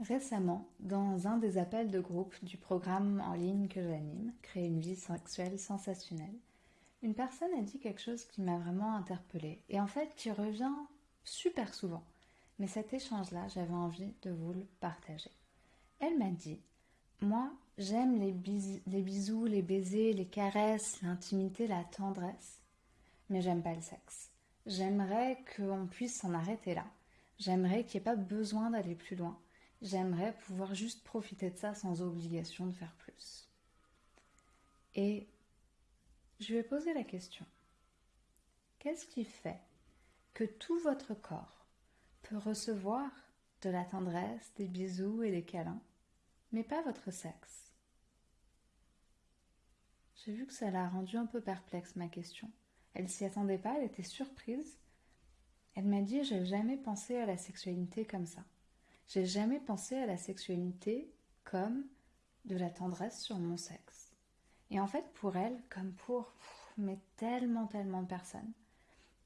Récemment, dans un des appels de groupe du programme en ligne que j'anime, Créer une vie sexuelle sensationnelle, une personne a dit quelque chose qui m'a vraiment interpellée et en fait qui revient super souvent. Mais cet échange-là, j'avais envie de vous le partager. Elle m'a dit Moi, j'aime les, les bisous, les baisers, les caresses, l'intimité, la tendresse, mais j'aime pas le sexe. J'aimerais qu'on puisse s'en arrêter là. J'aimerais qu'il n'y ait pas besoin d'aller plus loin J'aimerais pouvoir juste profiter de ça sans obligation de faire plus. Et je vais poser la question. Qu'est-ce qui fait que tout votre corps peut recevoir de la tendresse, des bisous et des câlins, mais pas votre sexe? J'ai vu que ça l'a rendu un peu perplexe ma question. Elle s'y attendait pas, elle était surprise. Elle m'a dit J'ai jamais pensé à la sexualité comme ça. J'ai jamais pensé à la sexualité comme de la tendresse sur mon sexe. Et en fait, pour elle, comme pour mais tellement, tellement de personnes,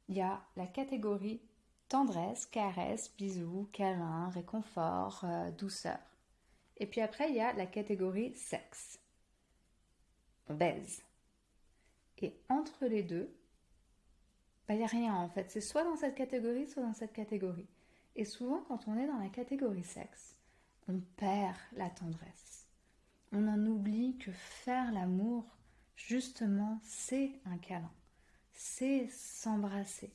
il y a la catégorie tendresse, caresse, bisous, câlin, réconfort, euh, douceur. Et puis après, il y a la catégorie sexe. Baise. Et entre les deux, bah, il n'y a rien en fait. C'est soit dans cette catégorie, soit dans cette catégorie. Et souvent, quand on est dans la catégorie sexe, on perd la tendresse. On en oublie que faire l'amour, justement, c'est un câlin. C'est s'embrasser.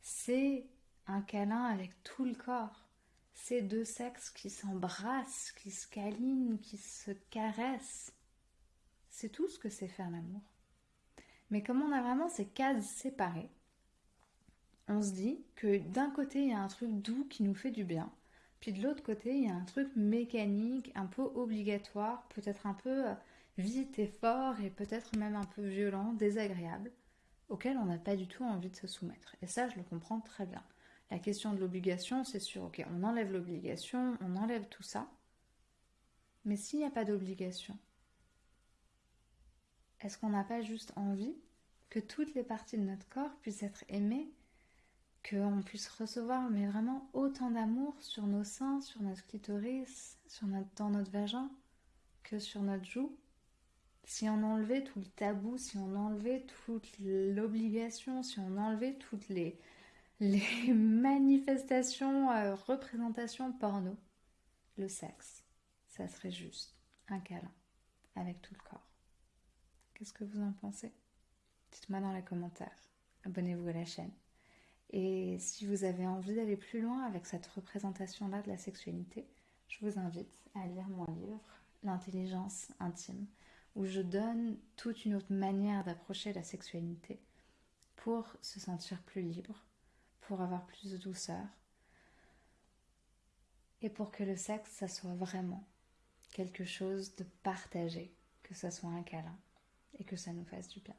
C'est un câlin avec tout le corps. C'est deux sexes qui s'embrassent, qui se câlinent, qui se caressent. C'est tout ce que c'est faire l'amour. Mais comme on a vraiment ces cases séparées, on se dit que d'un côté, il y a un truc doux qui nous fait du bien, puis de l'autre côté, il y a un truc mécanique, un peu obligatoire, peut-être un peu euh, vite et fort, et peut-être même un peu violent, désagréable, auquel on n'a pas du tout envie de se soumettre. Et ça, je le comprends très bien. La question de l'obligation, c'est sûr, ok, on enlève l'obligation, on enlève tout ça, mais s'il n'y a pas d'obligation, est-ce qu'on n'a pas juste envie que toutes les parties de notre corps puissent être aimées qu'on puisse recevoir mais vraiment autant d'amour sur nos seins, sur notre clitoris, sur notre, dans notre vagin que sur notre joue. Si on enlevait tout le tabou, si on enlevait toute l'obligation, si on enlevait toutes les, les manifestations, euh, représentations porno, le sexe, ça serait juste un câlin avec tout le corps. Qu'est-ce que vous en pensez? Dites-moi dans les commentaires. Abonnez-vous à la chaîne. Et si vous avez envie d'aller plus loin avec cette représentation-là de la sexualité, je vous invite à lire mon livre L'intelligence intime, où je donne toute une autre manière d'approcher la sexualité pour se sentir plus libre, pour avoir plus de douceur, et pour que le sexe, ça soit vraiment quelque chose de partagé, que ça soit un câlin, et que ça nous fasse du bien.